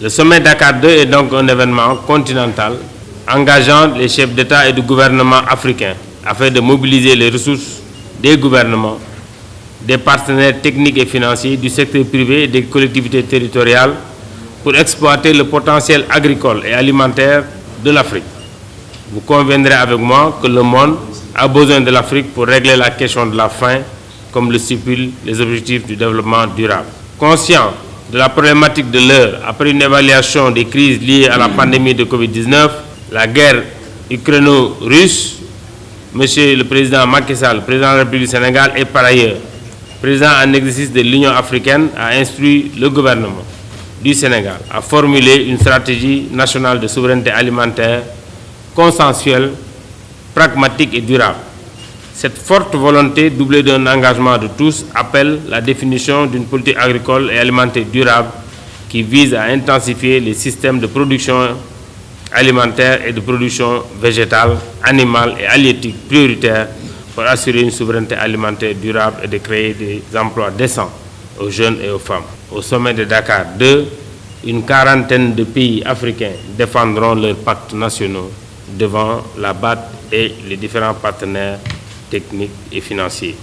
Le sommet Dakar 2 est donc un événement continental engageant les chefs d'État et de gouvernement africains afin de mobiliser les ressources des gouvernements, des partenaires techniques et financiers, du secteur privé et des collectivités territoriales pour exploiter le potentiel agricole et alimentaire de l'Afrique. Vous conviendrez avec moi que le monde a besoin de l'Afrique pour régler la question de la faim, comme le stipulent les objectifs du développement durable. Conscient de la problématique de l'heure, après une évaluation des crises liées à la pandémie de Covid-19, la guerre ukraino-russe, Monsieur le Président Macky Sall, président de la République du Sénégal et par ailleurs président en exercice de l'Union africaine, a instruit le gouvernement du Sénégal à formuler une stratégie nationale de souveraineté alimentaire consensuelle, pragmatique et durable. Cette forte volonté, doublée d'un engagement de tous, appelle la définition d'une politique agricole et alimentaire durable qui vise à intensifier les systèmes de production alimentaire et de production végétale, animale et halieutique prioritaires pour assurer une souveraineté alimentaire durable et de créer des emplois décents aux jeunes et aux femmes. Au sommet de Dakar 2, une quarantaine de pays africains défendront leurs pactes nationaux devant la BAT et les différents partenaires techniques et financiers.